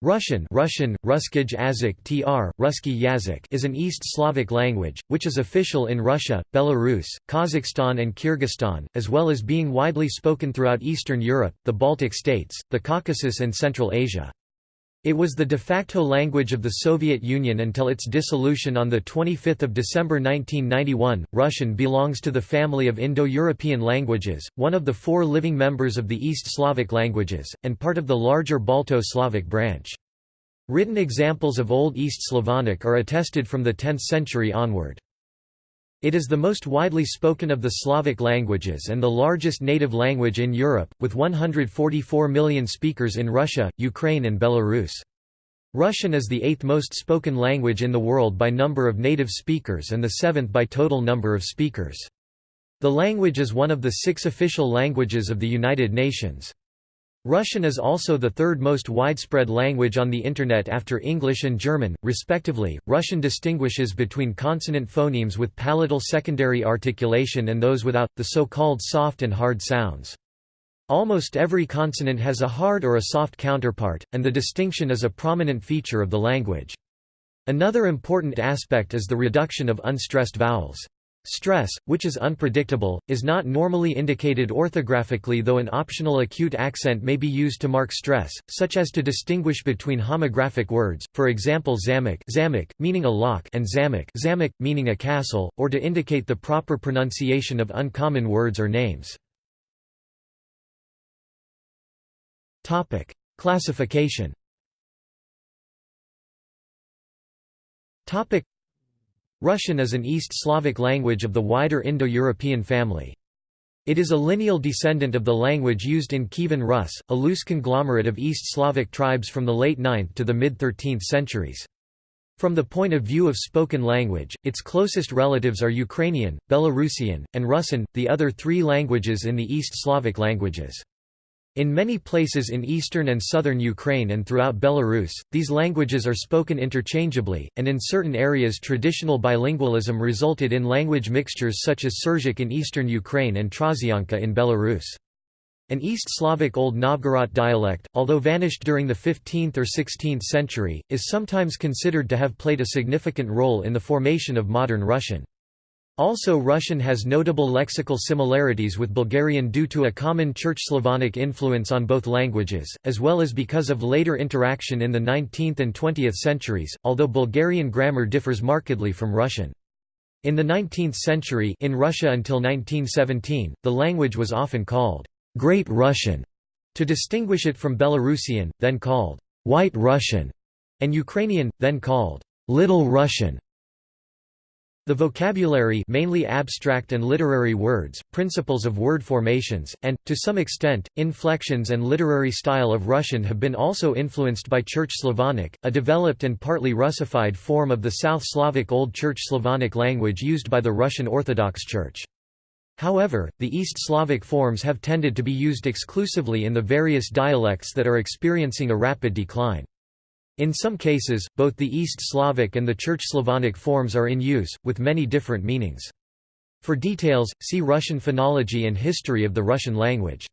Russian Russian, Ruskij Azik tr, Ruski Yazik is an East Slavic language, which is official in Russia, Belarus, Kazakhstan and Kyrgyzstan, as well as being widely spoken throughout Eastern Europe, the Baltic states, the Caucasus and Central Asia. It was the de facto language of the Soviet Union until its dissolution on 25 December 1991. Russian belongs to the family of Indo-European languages, one of the four living members of the East Slavic languages, and part of the larger Balto-Slavic branch. Written examples of Old East Slavonic are attested from the 10th century onward. It is the most widely spoken of the Slavic languages and the largest native language in Europe, with 144 million speakers in Russia, Ukraine and Belarus. Russian is the eighth most spoken language in the world by number of native speakers and the seventh by total number of speakers. The language is one of the six official languages of the United Nations. Russian is also the third most widespread language on the Internet after English and German, respectively. Russian distinguishes between consonant phonemes with palatal secondary articulation and those without, the so called soft and hard sounds. Almost every consonant has a hard or a soft counterpart, and the distinction is a prominent feature of the language. Another important aspect is the reduction of unstressed vowels. Stress, which is unpredictable, is not normally indicated orthographically though an optional acute accent may be used to mark stress, such as to distinguish between homographic words, for example zamek, zamek meaning a lock and zamek, zamek meaning a castle, or to indicate the proper pronunciation of uncommon words or names. Topic: Classification. Topic: Russian is an East Slavic language of the wider Indo-European family. It is a lineal descendant of the language used in Kievan Rus, a loose conglomerate of East Slavic tribes from the late 9th to the mid-13th centuries. From the point of view of spoken language, its closest relatives are Ukrainian, Belarusian, and Rusyn, the other three languages in the East Slavic languages. In many places in eastern and southern Ukraine and throughout Belarus, these languages are spoken interchangeably, and in certain areas traditional bilingualism resulted in language mixtures such as Surzhyk in eastern Ukraine and Trasianka in Belarus. An East Slavic Old Novgorod dialect, although vanished during the 15th or 16th century, is sometimes considered to have played a significant role in the formation of modern Russian. Also Russian has notable lexical similarities with Bulgarian due to a common Church Slavonic influence on both languages, as well as because of later interaction in the 19th and 20th centuries, although Bulgarian grammar differs markedly from Russian. In the 19th century in Russia until 1917, the language was often called Great Russian to distinguish it from Belarusian, then called White Russian, and Ukrainian, then called Little Russian. The vocabulary mainly abstract and literary words, principles of word formations, and, to some extent, inflections and literary style of Russian have been also influenced by Church Slavonic, a developed and partly Russified form of the South Slavic Old Church Slavonic language used by the Russian Orthodox Church. However, the East Slavic forms have tended to be used exclusively in the various dialects that are experiencing a rapid decline. In some cases, both the East Slavic and the Church Slavonic forms are in use, with many different meanings. For details, see Russian phonology and history of the Russian language.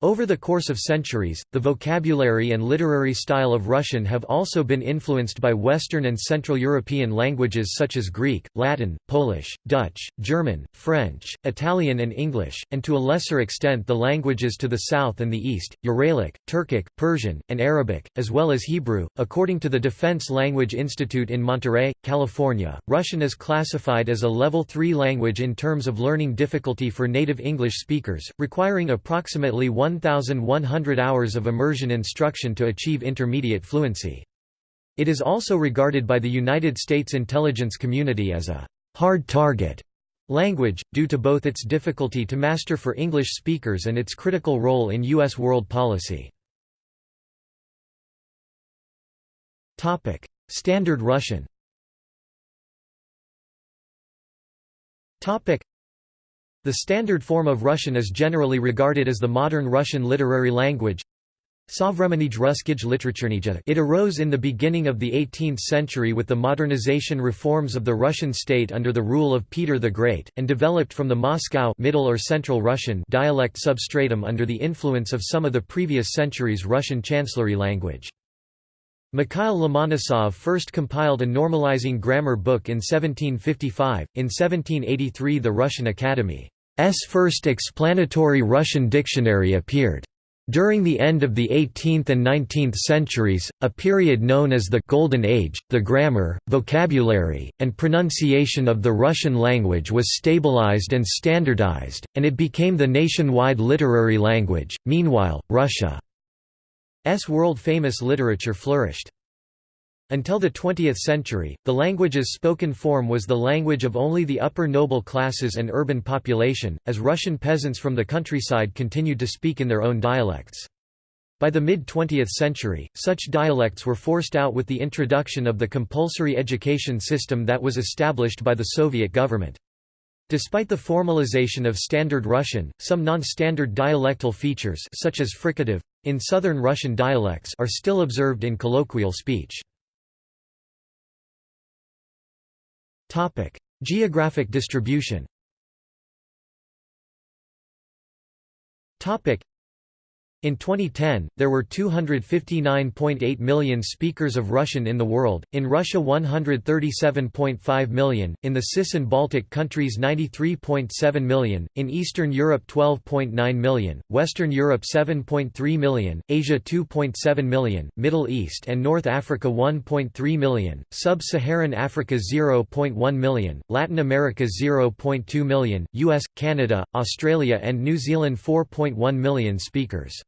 Over the course of centuries, the vocabulary and literary style of Russian have also been influenced by Western and Central European languages such as Greek, Latin, Polish, Dutch, German, French, Italian and English, and to a lesser extent the languages to the south and the east, Uralic, Turkic, Persian, and Arabic, as well as Hebrew. According to the Defense Language Institute in Monterey, California, Russian is classified as a Level 3 language in terms of learning difficulty for native English speakers, requiring approximately 1 1,100 hours of immersion instruction to achieve intermediate fluency. It is also regarded by the United States intelligence community as a hard target language, due to both its difficulty to master for English speakers and its critical role in U.S. world policy. Standard Russian the standard form of Russian is generally regarded as the modern Russian literary language. It arose in the beginning of the 18th century with the modernization reforms of the Russian state under the rule of Peter the Great, and developed from the Moscow Middle or Central Russian dialect substratum under the influence of some of the previous centuries' Russian chancellery language. Mikhail Lomonosov first compiled a normalizing grammar book in 1755. In 1783 the Russian Academy's first explanatory Russian dictionary appeared. During the end of the 18th and 19th centuries, a period known as the «Golden Age», the grammar, vocabulary, and pronunciation of the Russian language was stabilized and standardized, and it became the nationwide literary language. Meanwhile, Russia's world-famous literature flourished. Until the 20th century, the language's spoken form was the language of only the upper noble classes and urban population, as Russian peasants from the countryside continued to speak in their own dialects. By the mid-20th century, such dialects were forced out with the introduction of the compulsory education system that was established by the Soviet government. Despite the formalization of Standard Russian, some non-standard dialectal features such as fricative, in Southern Russian dialects are still observed in colloquial speech. Geographic distribution. In 2010, there were 259.8 million speakers of Russian in the world, in Russia 137.5 million, in the CIS and Baltic countries 93.7 million, in Eastern Europe 12.9 million, Western Europe 7.3 million, Asia 2.7 million, Middle East and North Africa 1.3 million, Sub-Saharan Africa 0.1 million, Latin America 0.2 million, US, Canada, Australia and New Zealand 4.1 million speakers.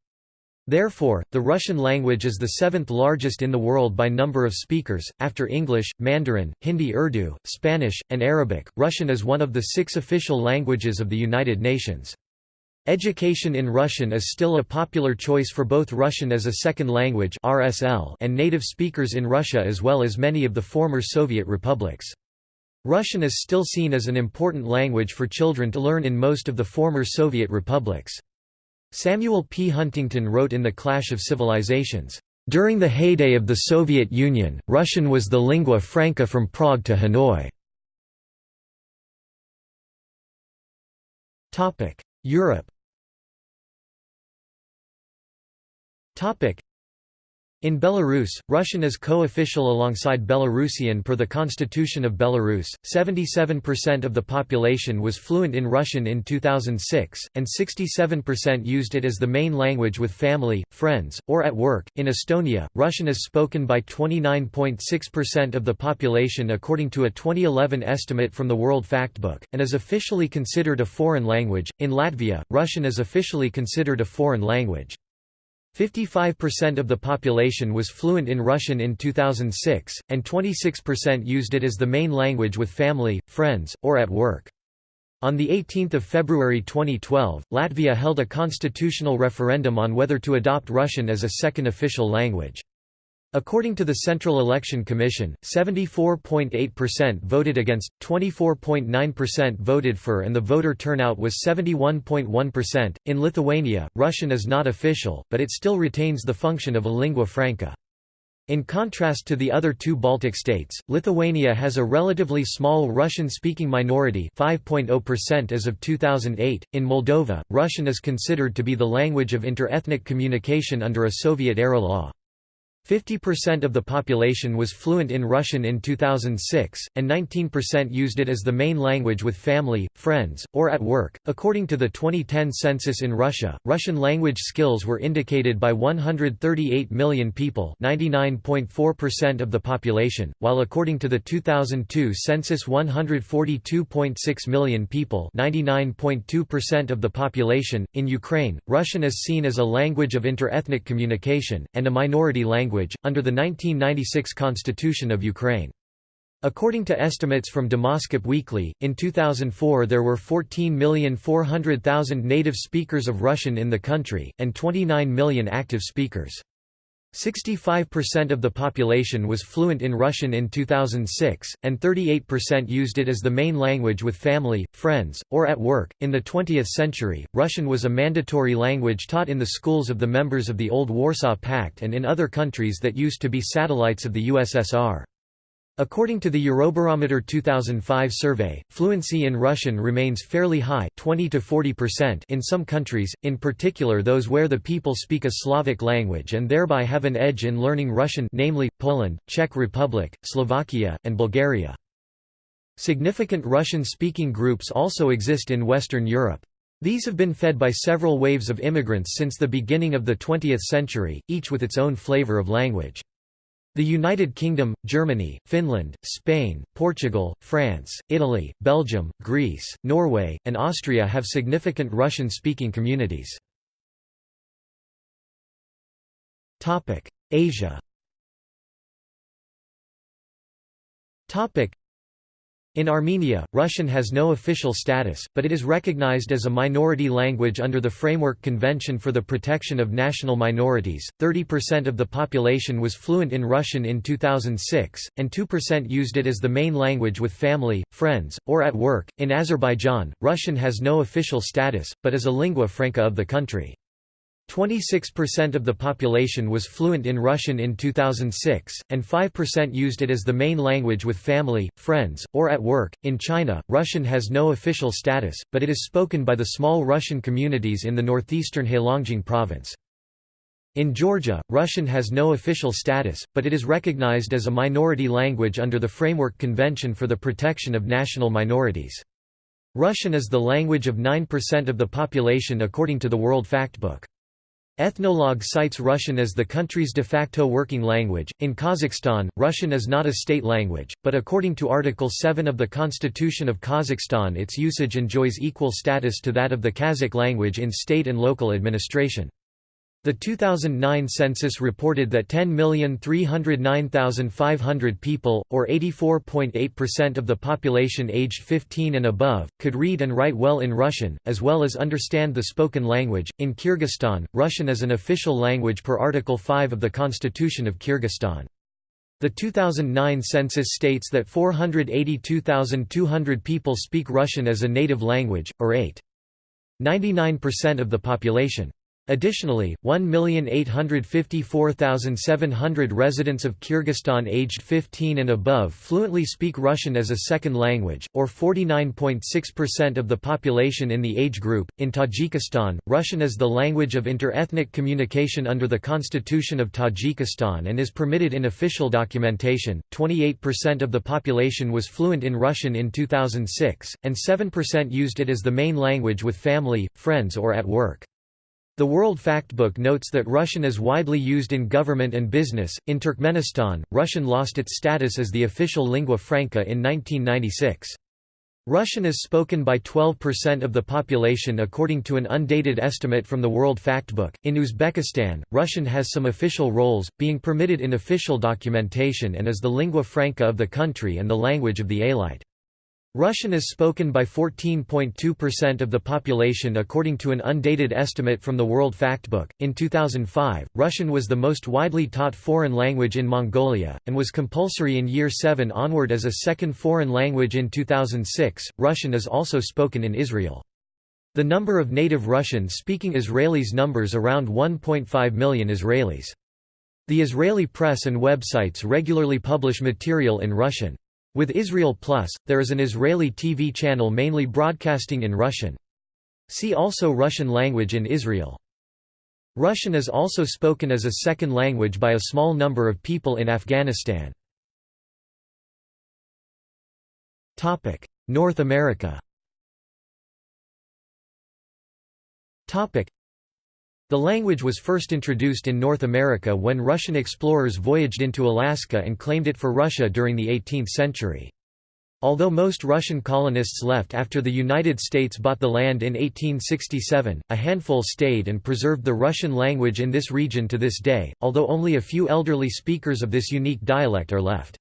Therefore, the Russian language is the seventh largest in the world by number of speakers, after English, Mandarin, Hindi Urdu, Spanish, and Arabic. Russian is one of the six official languages of the United Nations. Education in Russian is still a popular choice for both Russian as a second language (RSL) and native speakers in Russia as well as many of the former Soviet republics. Russian is still seen as an important language for children to learn in most of the former Soviet republics. Samuel P. Huntington wrote in The Clash of Civilizations, "...during the heyday of the Soviet Union, Russian was the lingua franca from Prague to Hanoi." Europe in Belarus, Russian is co-official alongside Belarusian per the Constitution of Belarus. 77% of the population was fluent in Russian in 2006, and 67% used it as the main language with family, friends, or at work. In Estonia, Russian is spoken by 29.6% of the population according to a 2011 estimate from the World Factbook, and is officially considered a foreign language. In Latvia, Russian is officially considered a foreign language. 55% of the population was fluent in Russian in 2006, and 26% used it as the main language with family, friends, or at work. On 18 February 2012, Latvia held a constitutional referendum on whether to adopt Russian as a second official language. According to the Central Election Commission, 74.8% voted against, 24.9% voted for, and the voter turnout was 71.1%. In Lithuania, Russian is not official, but it still retains the function of a lingua franca. In contrast to the other two Baltic states, Lithuania has a relatively small Russian-speaking minority 5.0% as of 2008. In Moldova, Russian is considered to be the language of interethnic communication under a Soviet-era law. 50% of the population was fluent in Russian in 2006, and 19% used it as the main language with family, friends, or at work. According to the 2010 census in Russia, Russian language skills were indicated by 138 million people, 99.4% of the population, while according to the 2002 census 142.6 million people, 99.2% of the population. In Ukraine, Russian is seen as a language of interethnic communication and a minority language language, under the 1996 Constitution of Ukraine. According to estimates from Demoskop Weekly, in 2004 there were 14,400,000 native speakers of Russian in the country, and 29 million active speakers. 65% of the population was fluent in Russian in 2006, and 38% used it as the main language with family, friends, or at work. In the 20th century, Russian was a mandatory language taught in the schools of the members of the old Warsaw Pact and in other countries that used to be satellites of the USSR. According to the Eurobarometer 2005 survey, fluency in Russian remains fairly high 20 to 40% in some countries, in particular those where the people speak a Slavic language and thereby have an edge in learning Russian namely, Poland, Czech Republic, Slovakia, and Bulgaria. Significant Russian-speaking groups also exist in Western Europe. These have been fed by several waves of immigrants since the beginning of the 20th century, each with its own flavor of language. The United Kingdom, Germany, Finland, Spain, Portugal, France, Italy, Belgium, Greece, Norway, and Austria have significant Russian-speaking communities. Asia in Armenia, Russian has no official status, but it is recognized as a minority language under the Framework Convention for the Protection of National Minorities. 30% of the population was fluent in Russian in 2006, and 2% used it as the main language with family, friends, or at work. In Azerbaijan, Russian has no official status, but is a lingua franca of the country. 26% of the population was fluent in Russian in 2006, and 5% used it as the main language with family, friends, or at work. In China, Russian has no official status, but it is spoken by the small Russian communities in the northeastern Heilongjiang province. In Georgia, Russian has no official status, but it is recognized as a minority language under the Framework Convention for the Protection of National Minorities. Russian is the language of 9% of the population according to the World Factbook. Ethnologue cites Russian as the country's de facto working language. In Kazakhstan, Russian is not a state language, but according to Article 7 of the Constitution of Kazakhstan, its usage enjoys equal status to that of the Kazakh language in state and local administration. The 2009 census reported that 10,309,500 people, or 84.8% of the population aged 15 and above, could read and write well in Russian, as well as understand the spoken language. In Kyrgyzstan, Russian is an official language per Article 5 of the Constitution of Kyrgyzstan. The 2009 census states that 482,200 people speak Russian as a native language, or 8.99% of the population. Additionally, 1,854,700 residents of Kyrgyzstan aged 15 and above fluently speak Russian as a second language, or 49.6% of the population in the age group. In Tajikistan, Russian is the language of inter-ethnic communication under the Constitution of Tajikistan and is permitted in official documentation. 28% of the population was fluent in Russian in 2006, and 7% used it as the main language with family, friends or at work. The World Factbook notes that Russian is widely used in government and business. In Turkmenistan, Russian lost its status as the official lingua franca in 1996. Russian is spoken by 12% of the population according to an undated estimate from the World Factbook. In Uzbekistan, Russian has some official roles, being permitted in official documentation and is the lingua franca of the country and the language of the elite. Russian is spoken by 14.2% of the population according to an undated estimate from the World Factbook. In 2005, Russian was the most widely taught foreign language in Mongolia, and was compulsory in Year 7 onward as a second foreign language in 2006. Russian is also spoken in Israel. The number of native Russian speaking Israelis numbers around 1.5 million Israelis. The Israeli press and websites regularly publish material in Russian. With Israel Plus, there is an Israeli TV channel mainly broadcasting in Russian. See also Russian language in Israel. Russian is also spoken as a second language by a small number of people in Afghanistan. North America the language was first introduced in North America when Russian explorers voyaged into Alaska and claimed it for Russia during the 18th century. Although most Russian colonists left after the United States bought the land in 1867, a handful stayed and preserved the Russian language in this region to this day, although only a few elderly speakers of this unique dialect are left.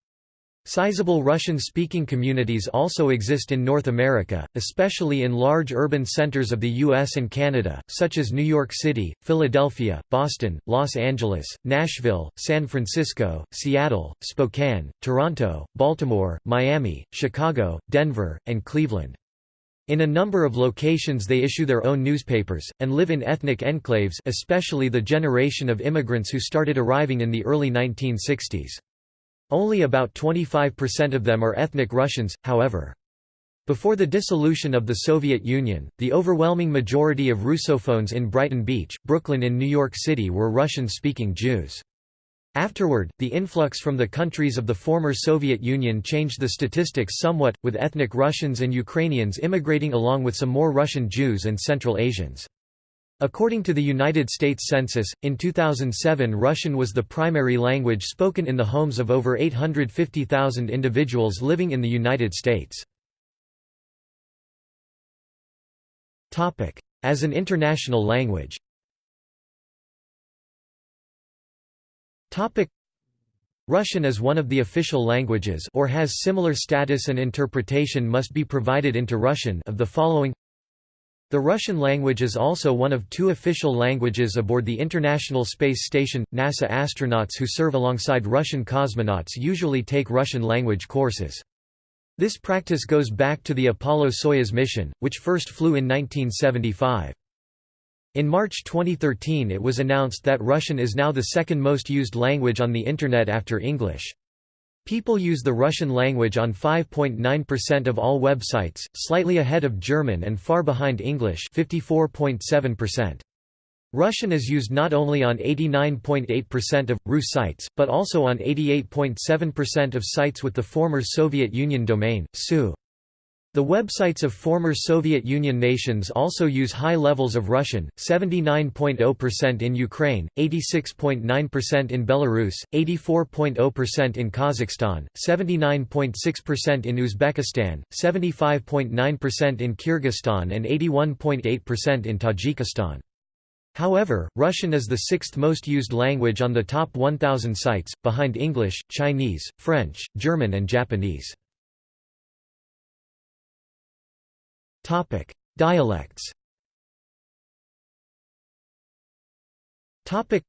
Sizable Russian-speaking communities also exist in North America, especially in large urban centers of the U.S. and Canada, such as New York City, Philadelphia, Boston, Los Angeles, Nashville, San Francisco, Seattle, Spokane, Toronto, Baltimore, Miami, Chicago, Denver, and Cleveland. In a number of locations they issue their own newspapers, and live in ethnic enclaves especially the generation of immigrants who started arriving in the early 1960s. Only about 25% of them are ethnic Russians, however. Before the dissolution of the Soviet Union, the overwhelming majority of Russophones in Brighton Beach, Brooklyn in New York City were Russian-speaking Jews. Afterward, the influx from the countries of the former Soviet Union changed the statistics somewhat, with ethnic Russians and Ukrainians immigrating along with some more Russian Jews and Central Asians. According to the United States Census, in 2007 Russian was the primary language spoken in the homes of over 850,000 individuals living in the United States. As an international language. Russian is one of the official languages or has similar status and interpretation must be provided into Russian of the following the Russian language is also one of two official languages aboard the International Space Station. NASA astronauts who serve alongside Russian cosmonauts usually take Russian language courses. This practice goes back to the Apollo-Soyuz mission, which first flew in 1975. In March 2013 it was announced that Russian is now the second most used language on the Internet after English. People use the Russian language on 5.9% of all websites, slightly ahead of German and far behind English 54.7%. Russian is used not only on 89.8% of Rus sites, but also on 88.7% of sites with the former Soviet Union domain, SU. The websites of former Soviet Union nations also use high levels of Russian, 79.0% in Ukraine, 86.9% in Belarus, 84.0% in Kazakhstan, 79.6% in Uzbekistan, 75.9% in Kyrgyzstan and 81.8% in Tajikistan. However, Russian is the sixth most used language on the top 1,000 sites, behind English, Chinese, French, German and Japanese. Topic: Dialects. Topic: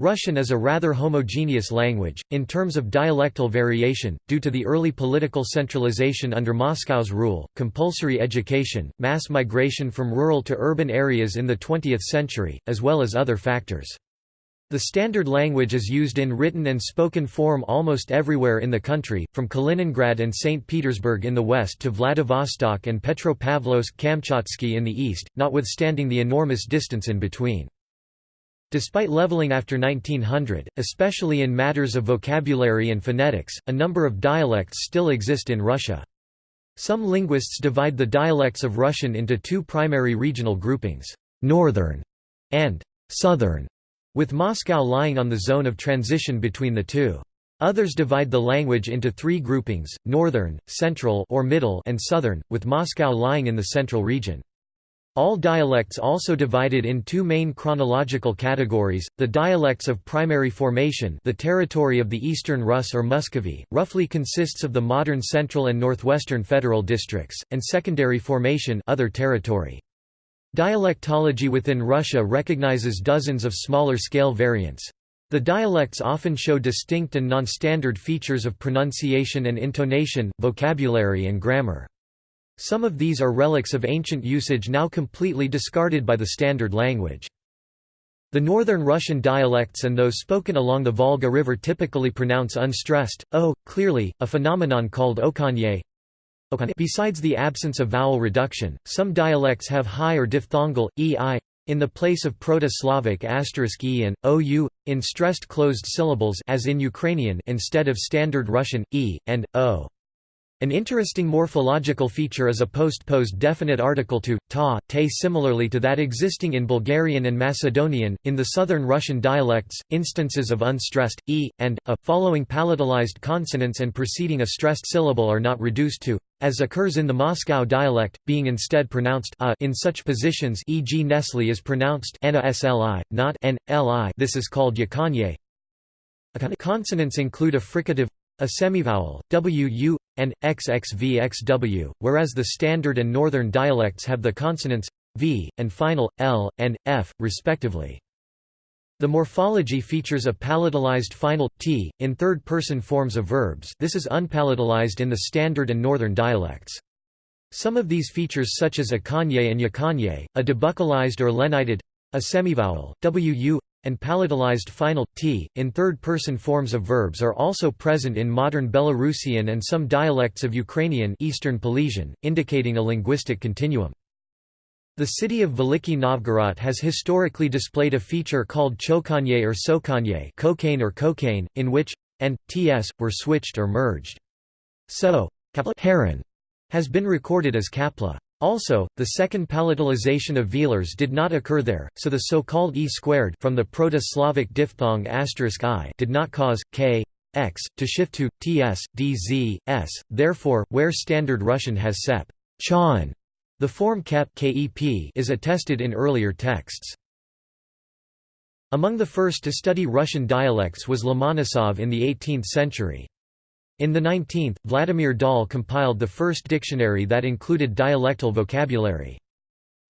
Russian is a rather homogeneous language, in terms of dialectal variation, due to the early political centralization under Moscow's rule, compulsory education, mass migration from rural to urban areas in the 20th century, as well as other factors. The standard language is used in written and spoken form almost everywhere in the country, from Kaliningrad and St. Petersburg in the west to Vladivostok and Petropavlovsk-Kamchatsky in the east, notwithstanding the enormous distance in between. Despite leveling after 1900, especially in matters of vocabulary and phonetics, a number of dialects still exist in Russia. Some linguists divide the dialects of Russian into two primary regional groupings, Northern and Southern with Moscow lying on the zone of transition between the two. Others divide the language into three groupings, northern, central or middle and southern, with Moscow lying in the central region. All dialects also divided in two main chronological categories, the dialects of primary formation the territory of the Eastern Rus or Muscovy, roughly consists of the modern central and northwestern federal districts, and secondary formation other territory. Dialectology within Russia recognizes dozens of smaller-scale variants. The dialects often show distinct and non-standard features of pronunciation and intonation, vocabulary and grammar. Some of these are relics of ancient usage now completely discarded by the standard language. The northern Russian dialects and those spoken along the Volga River typically pronounce unstressed, o, clearly, a phenomenon called okanye, Besides the absence of vowel reduction, some dialects have high or diphthongal, e-i, in the place of Proto-Slavic asterisk e and ou, in stressed closed syllables as in Ukrainian instead of standard Russian, e, and, o. An interesting morphological feature is a post-posed definite article to, ta, te similarly to that existing in Bulgarian and Macedonian. In the southern Russian dialects, instances of unstressed, e, and, a, following palatalized consonants and preceding a stressed syllable are not reduced to, as occurs in the Moscow dialect, being instead pronounced a in such positions e.g. Nestle is pronounced sli, not n, li this is called yakanye. Consonants include a fricative a semivowel, wu, and xxvxw, whereas the standard and northern dialects have the consonants v, and final, l, and f, respectively. The morphology features a palatalized final t in third-person forms of verbs. This is unpalatalized in the standard and northern dialects. Some of these features such as akanye and yakanye, a debuccalized or lenited a semivowel, wu, and palatalized final t in third-person forms of verbs are also present in modern Belarusian and some dialects of Ukrainian Eastern Polesian, indicating a linguistic continuum. The city of Veliki Novgorod has historically displayed a feature called chokanye or tsokanye cocaine or cocaine, in which and ts were switched or merged. So, heron has been recorded as kapla. Also, the second palatalization of velars did not occur there, so the so-called e squared from the Proto-Slavic diphthong i did not cause k x to shift to ts dz s. Therefore, where Standard Russian has sep chan, the form kep kep is attested in earlier texts. Among the first to study Russian dialects was Lomonosov in the 18th century. In the 19th, Vladimir Dal compiled the first dictionary that included dialectal vocabulary.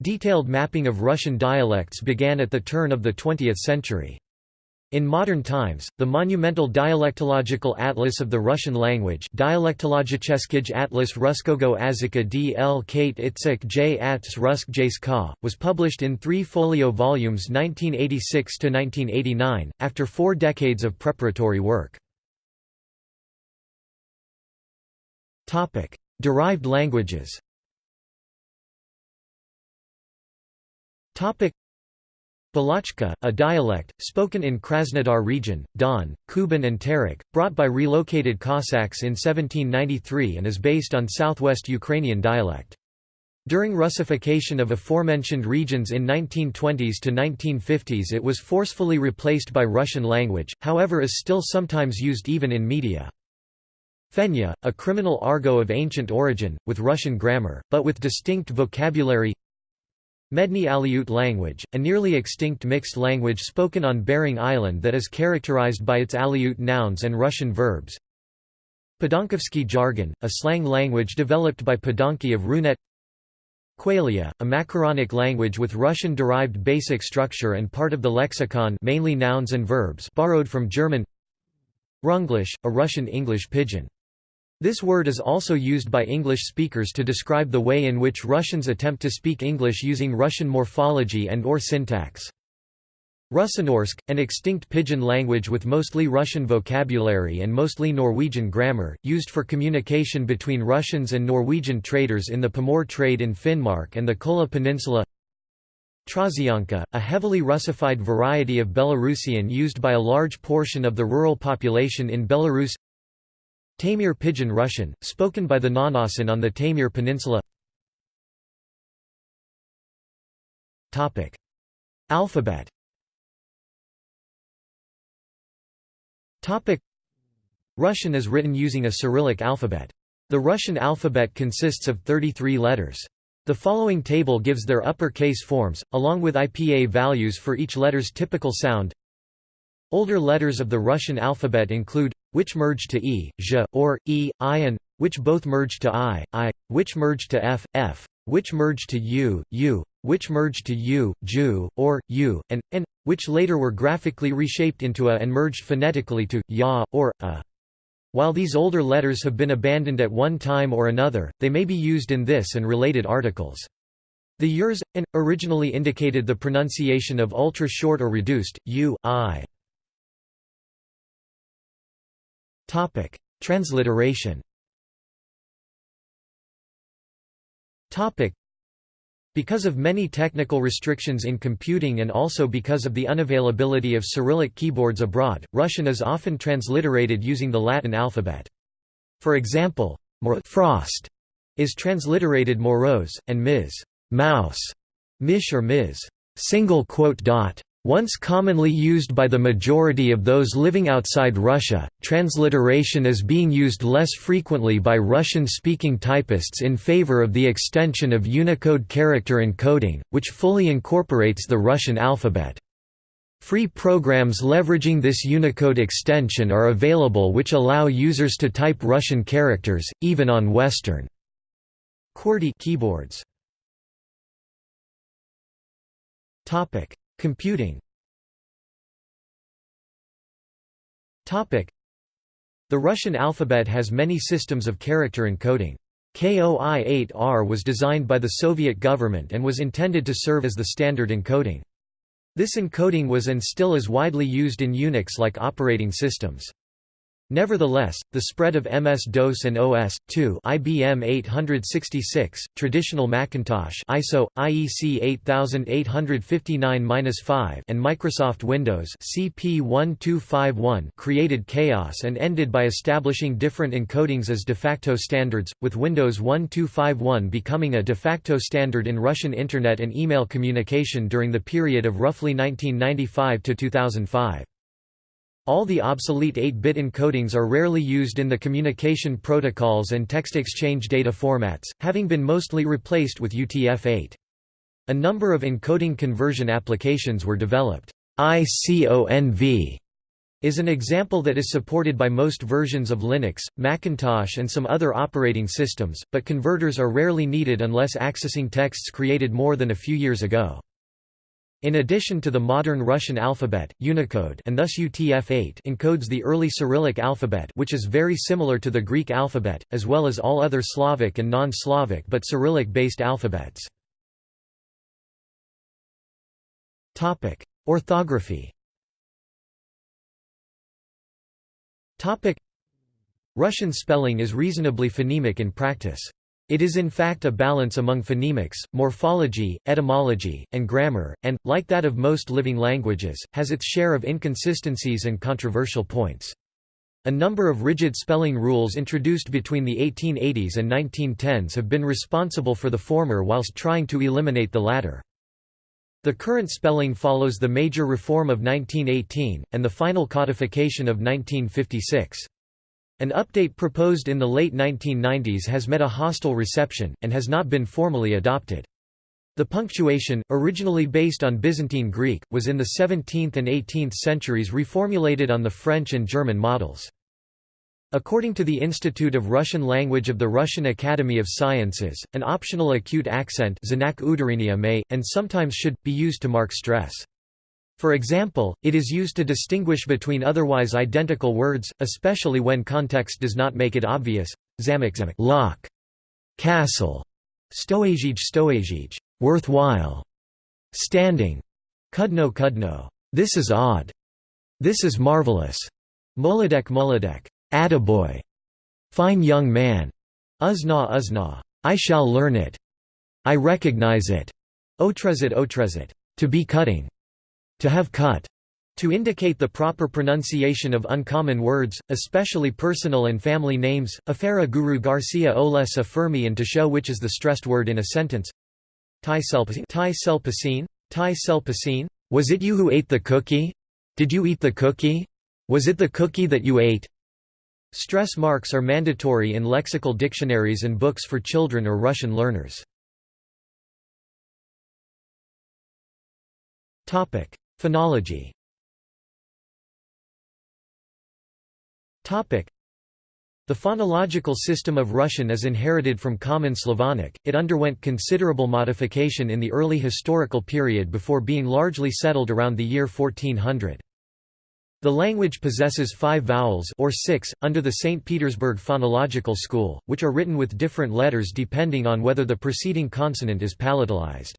Detailed mapping of Russian dialects began at the turn of the 20th century. In modern times, the monumental Dialectological Atlas of the Russian language Dialektologicheskij Atlas Ruskogo Azika D. L. Kate Itzik J. Ats Rusk Jska, was published in three folio volumes 1986–1989, after four decades of preparatory work. Derived languages. Topic: Balachka, a dialect, spoken in Krasnodar region, Don, Kuban and Terek, brought by relocated Cossacks in 1793 and is based on southwest Ukrainian dialect. During Russification of aforementioned regions in 1920s to 1950s it was forcefully replaced by Russian language, however is still sometimes used even in media. Fenya, a criminal argot of ancient origin, with Russian grammar, but with distinct vocabulary Medny Aleut language, a nearly extinct mixed language spoken on Bering Island that is characterized by its Aleut nouns and Russian verbs. Padonkaffsky jargon, a slang language developed by Padonki of Runet. Quelia, a macaronic language with Russian-derived basic structure and part of the lexicon mainly nouns and verbs borrowed from German. Runglish, a Russian English pidgin this word is also used by English speakers to describe the way in which Russians attempt to speak English using Russian morphology and or syntax. Russenorsk, an extinct pidgin language with mostly Russian vocabulary and mostly Norwegian grammar, used for communication between Russians and Norwegian traders in the Pomor trade in Finnmark and the Kola Peninsula Trasianka, a heavily Russified variety of Belarusian used by a large portion of the rural population in Belarus Taimyr Pidgin Russian, spoken by the Nganasan on the Taimyr Peninsula Alphabet Russian is written using a Cyrillic alphabet. The Russian alphabet consists of 33 letters. The following table gives their uppercase forms, along with IPA values for each letter's typical sound. Older letters of the Russian alphabet include which merge to e, or e, i and which both merge to i, i, which merge to f, f, which merge to u, u, which merge to u, ju, or u, and, and, which later were graphically reshaped into a and merged phonetically to ya, or a. While these older letters have been abandoned at one time or another, they may be used in this and related articles. The yurs, and, originally indicated the pronunciation of ultra-short or reduced, u, i. Topic: Transliteration. Topic: Because of many technical restrictions in computing and also because of the unavailability of Cyrillic keyboards abroad, Russian is often transliterated using the Latin alphabet. For example, frost is transliterated morose, and Ms. mouse, mish or Ms. single quote dot once commonly used by the majority of those living outside Russia, transliteration is being used less frequently by Russian-speaking typists in favor of the extension of Unicode character encoding, which fully incorporates the Russian alphabet. Free programs leveraging this Unicode extension are available which allow users to type Russian characters, even on Western QWERTY keyboards. Computing The Russian alphabet has many systems of character encoding. KOI-8R was designed by the Soviet government and was intended to serve as the standard encoding. This encoding was and still is widely used in Unix-like operating systems. Nevertheless, the spread of MS-DOS and OS/2 IBM 866, traditional Macintosh ISO IEC 8859-5 and Microsoft Windows CP 1251 created chaos and ended by establishing different encodings as de facto standards, with Windows 1251 becoming a de facto standard in Russian internet and email communication during the period of roughly 1995 to 2005. All the obsolete 8-bit encodings are rarely used in the communication protocols and text exchange data formats, having been mostly replaced with UTF-8. A number of encoding conversion applications were developed. ICONV is an example that is supported by most versions of Linux, Macintosh and some other operating systems, but converters are rarely needed unless accessing texts created more than a few years ago. In addition to the modern Russian alphabet, Unicode and thus UTF-8 encodes the early Cyrillic alphabet which is very similar to the Greek alphabet, as well as all other Slavic and non-Slavic but Cyrillic-based alphabets. Orthography Russian spelling is reasonably phonemic in practice. It is in fact a balance among phonemics, morphology, etymology, and grammar, and, like that of most living languages, has its share of inconsistencies and controversial points. A number of rigid spelling rules introduced between the 1880s and 1910s have been responsible for the former whilst trying to eliminate the latter. The current spelling follows the major reform of 1918, and the final codification of 1956. An update proposed in the late 1990s has met a hostile reception, and has not been formally adopted. The punctuation, originally based on Byzantine Greek, was in the 17th and 18th centuries reformulated on the French and German models. According to the Institute of Russian Language of the Russian Academy of Sciences, an optional acute accent may, and sometimes should, be used to mark stress. For example, it is used to distinguish between otherwise identical words, especially when context does not make it obvious. Zamek lock, castle, stoazij stoazij, worthwhile, standing, kudno kudno, this is odd, this is marvelous, molodek molodek, attaboy, fine young man, uzna uzna, I shall learn it, I recognize it, otrezit otrezit, to be cutting. To have cut to indicate the proper pronunciation of uncommon words, especially personal and family names, Afera Guru Garcia Olesha Fermi and to show which is the stressed word in a sentence. Tai selpacine? Tai? Was it you who ate the cookie? Did you eat the cookie? Was it the cookie that you ate? Stress marks are mandatory in lexical dictionaries and books for children or Russian learners. Phonology the phonological system of Russian is inherited from Common Slavonic, it underwent considerable modification in the early historical period before being largely settled around the year 1400. The language possesses five vowels or six, under the St. Petersburg phonological school, which are written with different letters depending on whether the preceding consonant is palatalized.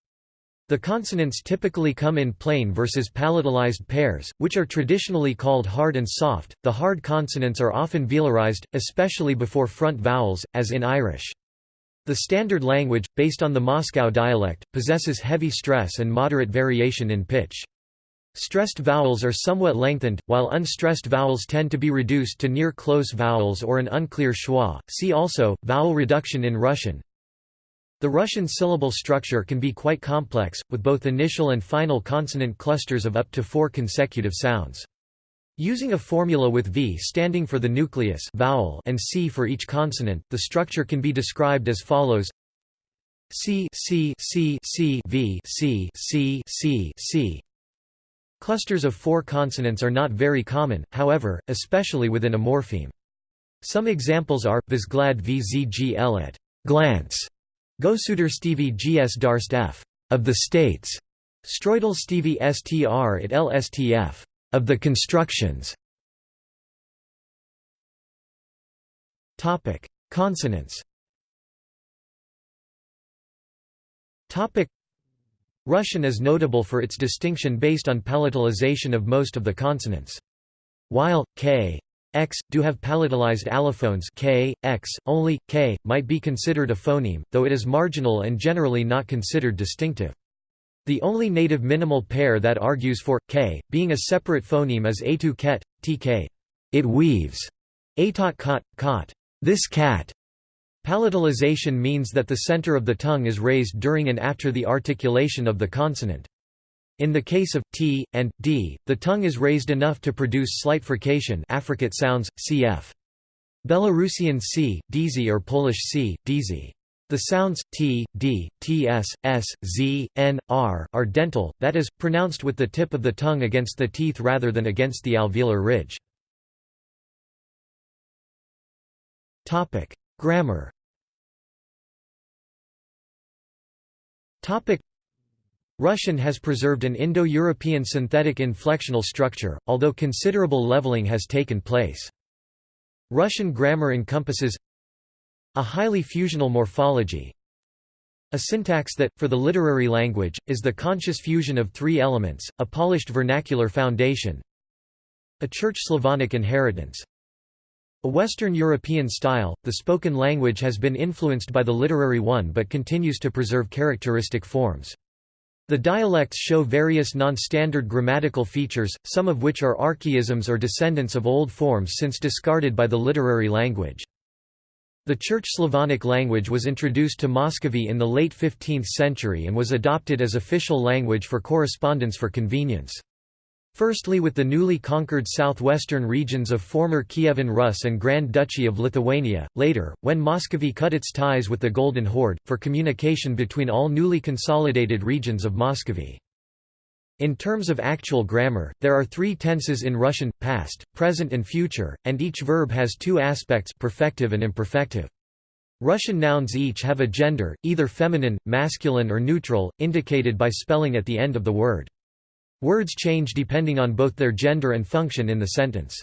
The consonants typically come in plain versus palatalized pairs, which are traditionally called hard and soft. The hard consonants are often velarized, especially before front vowels, as in Irish. The standard language, based on the Moscow dialect, possesses heavy stress and moderate variation in pitch. Stressed vowels are somewhat lengthened, while unstressed vowels tend to be reduced to near close vowels or an unclear schwa. See also, vowel reduction in Russian, the Russian syllable structure can be quite complex, with both initial and final consonant clusters of up to four consecutive sounds. Using a formula with V standing for the nucleus vowel and C for each consonant, the structure can be described as follows C C C C V C C C Clusters of four consonants are not very common, however, especially within a morpheme. Some examples are, vzglad vzgl at glance, Gosuder Stevie gs darst f of the states, Stroidel Stevie str at lstf of the constructions. Topic: Consonants. Topic: Russian is notable for its distinction based on palatalization of most of the consonants. While k, x, do have palatalized allophones k, x, only, k, might be considered a phoneme, though it is marginal and generally not considered distinctive. The only native minimal pair that argues for, k, being a separate phoneme is atu ket, tk. It weaves. Atot kot, kot. This cat. Palatalization means that the center of the tongue is raised during and after the articulation of the consonant. In the case of t and d, the tongue is raised enough to produce slight frication affricate sounds, cf. Belarusian c, dz or Polish c, dz. The sounds t, d, ts, s, z, n, r are dental, that is, pronounced with the tip of the tongue against the teeth rather than against the alveolar ridge. Grammar Russian has preserved an Indo-European synthetic inflectional structure, although considerable leveling has taken place. Russian grammar encompasses a highly fusional morphology, a syntax that, for the literary language, is the conscious fusion of three elements, a polished vernacular foundation, a Church Slavonic inheritance, a Western European style, the spoken language has been influenced by the literary one but continues to preserve characteristic forms. The dialects show various non-standard grammatical features, some of which are archaisms or descendants of old forms since discarded by the literary language. The Church Slavonic language was introduced to Muscovy in the late 15th century and was adopted as official language for correspondence for convenience. Firstly with the newly conquered southwestern regions of former Kievan Rus and Grand Duchy of Lithuania, later, when Muscovy cut its ties with the Golden Horde, for communication between all newly consolidated regions of Muscovy. In terms of actual grammar, there are three tenses in Russian, past, present and future, and each verb has two aspects perfective and imperfective. Russian nouns each have a gender, either feminine, masculine or neutral, indicated by spelling at the end of the word. Words change depending on both their gender and function in the sentence.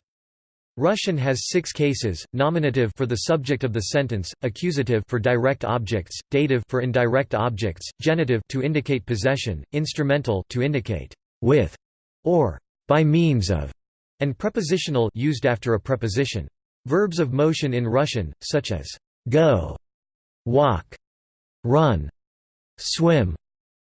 Russian has six cases, nominative for the subject of the sentence, accusative for direct objects, dative for indirect objects, genitive to indicate possession, instrumental to indicate with or by means of, and prepositional used after a preposition. Verbs of motion in Russian, such as go, walk, run, swim,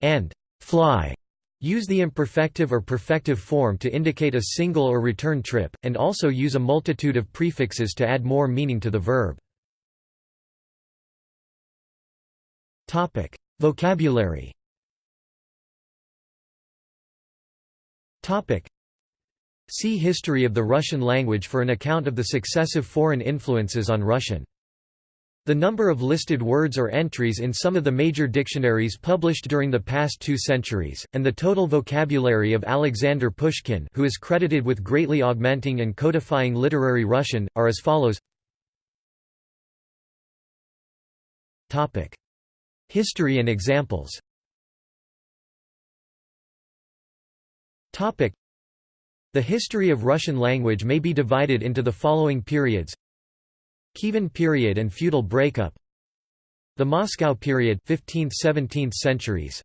and fly, Use the imperfective or perfective form to indicate a single or return trip, and also use a multitude of prefixes to add more meaning to the verb. Vocabulary See History of the Russian language for an account of the successive foreign influences on Russian. The number of listed words or entries in some of the major dictionaries published during the past two centuries, and the total vocabulary of Alexander Pushkin who is credited with greatly augmenting and codifying literary Russian, are as follows. History and examples. The history of Russian language may be divided into the following periods Kievan period and feudal breakup The Moscow period 15th–17th centuries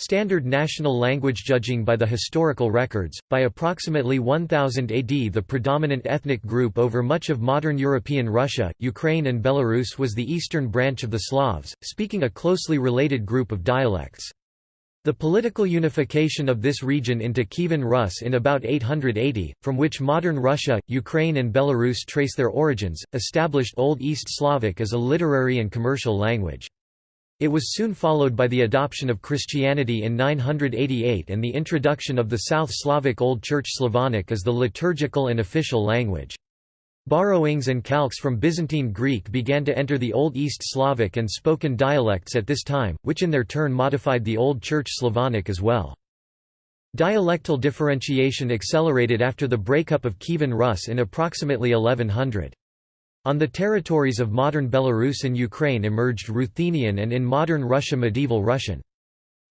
Standard national language judging by the historical records, by approximately 1000 AD the predominant ethnic group over much of modern European Russia, Ukraine and Belarus was the eastern branch of the Slavs, speaking a closely related group of dialects. The political unification of this region into Kievan Rus in about 880, from which modern Russia, Ukraine and Belarus trace their origins, established Old East Slavic as a literary and commercial language. It was soon followed by the adoption of Christianity in 988 and the introduction of the South Slavic Old Church Slavonic as the liturgical and official language. Borrowings and calques from Byzantine Greek began to enter the Old East Slavic and spoken dialects at this time, which in their turn modified the Old Church Slavonic as well. Dialectal differentiation accelerated after the breakup of Kievan Rus in approximately 1100. On the territories of modern Belarus and Ukraine emerged Ruthenian and in modern Russia medieval Russian.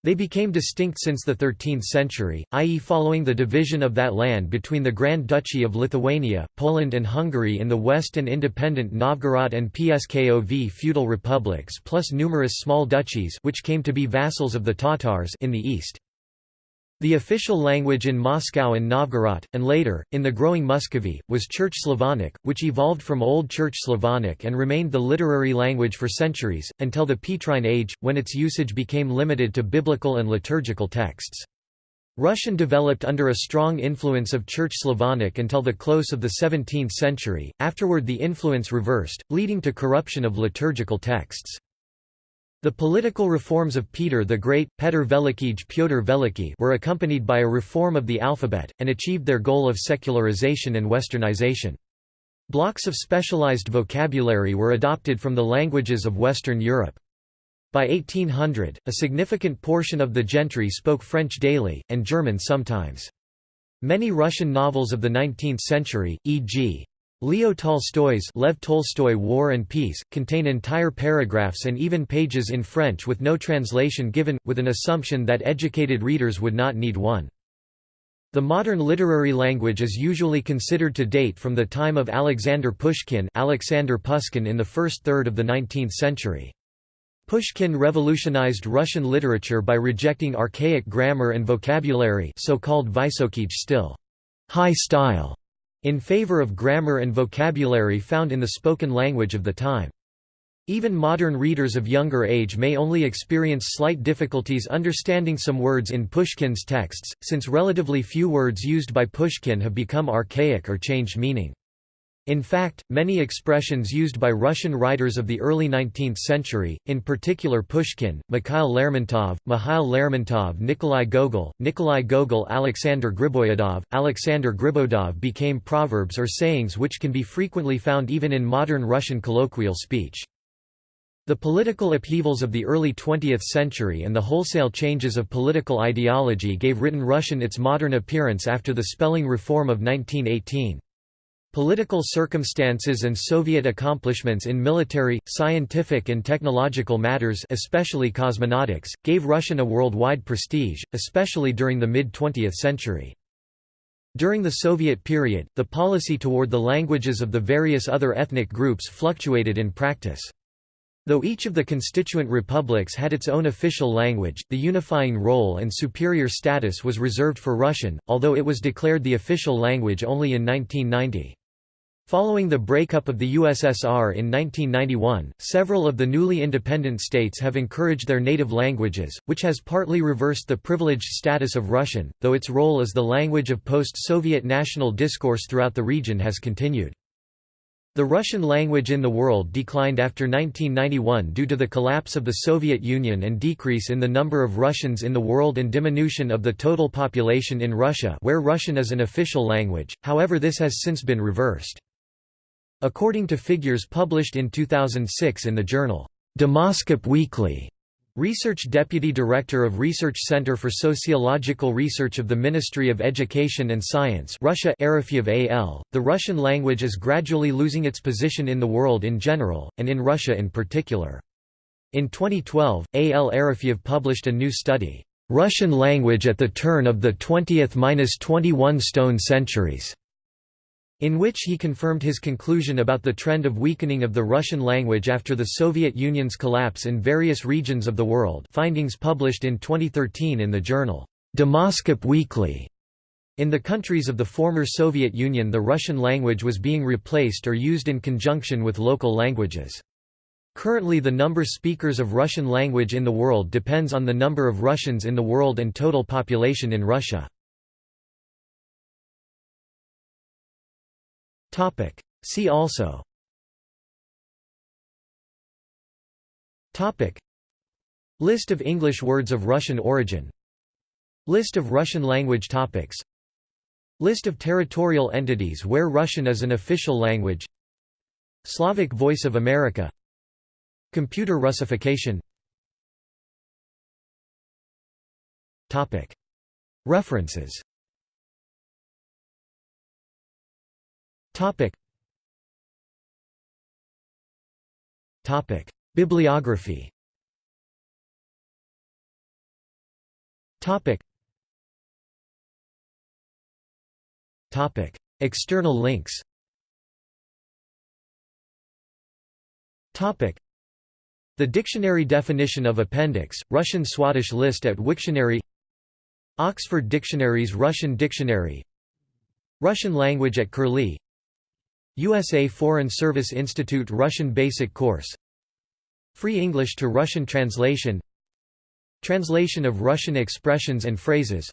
They became distinct since the 13th century, i.e. following the division of that land between the Grand Duchy of Lithuania, Poland and Hungary in the west and independent Novgorod and Pskov feudal republics plus numerous small duchies which came to be vassals of the Tatars in the east. The official language in Moscow and Novgorod, and later, in the growing Muscovy, was Church Slavonic, which evolved from Old Church Slavonic and remained the literary language for centuries, until the Petrine Age, when its usage became limited to biblical and liturgical texts. Russian developed under a strong influence of Church Slavonic until the close of the 17th century, afterward the influence reversed, leading to corruption of liturgical texts. The political reforms of Peter the Great, Petr Velikij Pyotr Veliki were accompanied by a reform of the alphabet, and achieved their goal of secularization and westernization. Blocks of specialized vocabulary were adopted from the languages of Western Europe. By 1800, a significant portion of the gentry spoke French daily, and German sometimes. Many Russian novels of the 19th century, e.g. Leo Tolstoy's Lev Tolstoy War and Peace, contain entire paragraphs and even pages in French with no translation given, with an assumption that educated readers would not need one. The modern literary language is usually considered to date from the time of Alexander Pushkin Alexander Pushkin in the first third of the 19th century. Pushkin revolutionized Russian literature by rejecting archaic grammar and vocabulary so-called stil high style", in favor of grammar and vocabulary found in the spoken language of the time. Even modern readers of younger age may only experience slight difficulties understanding some words in Pushkin's texts, since relatively few words used by Pushkin have become archaic or changed meaning. In fact, many expressions used by Russian writers of the early 19th century, in particular Pushkin, Mikhail Lermontov, Mihail Lermontov Nikolai Gogol, Nikolai Gogol Alexander Griboyedov, Alexander Gribodov became proverbs or sayings which can be frequently found even in modern Russian colloquial speech. The political upheavals of the early 20th century and the wholesale changes of political ideology gave written Russian its modern appearance after the spelling reform of 1918. Political circumstances and Soviet accomplishments in military, scientific and technological matters especially cosmonautics, gave Russian a worldwide prestige, especially during the mid-20th century. During the Soviet period, the policy toward the languages of the various other ethnic groups fluctuated in practice. Though each of the constituent republics had its own official language, the unifying role and superior status was reserved for Russian, although it was declared the official language only in 1990. Following the breakup of the USSR in 1991, several of the newly independent states have encouraged their native languages, which has partly reversed the privileged status of Russian, though its role as the language of post-Soviet national discourse throughout the region has continued. The Russian language in the world declined after 1991 due to the collapse of the Soviet Union and decrease in the number of Russians in the world and diminution of the total population in Russia where Russian is an official language, however this has since been reversed. According to figures published in 2006 in the journal, Demoskop Weekly, Research Deputy Director of Research Center for Sociological Research of the Ministry of Education and Science Russia Arefyev AL, the Russian language is gradually losing its position in the world in general, and in Russia in particular. In 2012, A.L. Arefyev published a new study, "'Russian Language at the Turn of the 20th–21 Stone Centuries' in which he confirmed his conclusion about the trend of weakening of the Russian language after the Soviet Union's collapse in various regions of the world findings published in 2013 in the journal, Demoskop Weekly. In the countries of the former Soviet Union the Russian language was being replaced or used in conjunction with local languages. Currently the number of speakers of Russian language in the world depends on the number of Russians in the world and total population in Russia. Topic. See also. Topic. List of English words of Russian origin. List of Russian language topics. List of territorial entities where Russian is an official language. Slavic Voice of America. Computer Russification. References Topic. Topic. Bibliography. Topic. Topic. External links. Topic. The dictionary definition of appendix, Russian Swadesh list at Wiktionary. Oxford Dictionary's Russian Dictionary. Russian language at Curlie USA Foreign Service Institute Russian Basic Course. Free English to Russian translation. Translation of Russian expressions and phrases.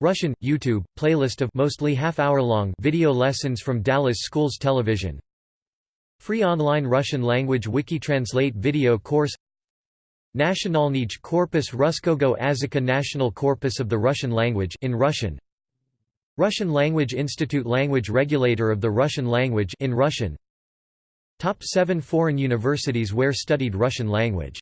Russian – YouTube, playlist of mostly half-hour-long video lessons from Dallas Schools Television. Free online Russian language wiki translate video course. Nationalnij Korpus Ruskogo Azika National Corpus of the Russian language in Russian Russian Language Institute Language Regulator of the Russian language in Russian. Top 7 foreign universities where studied Russian language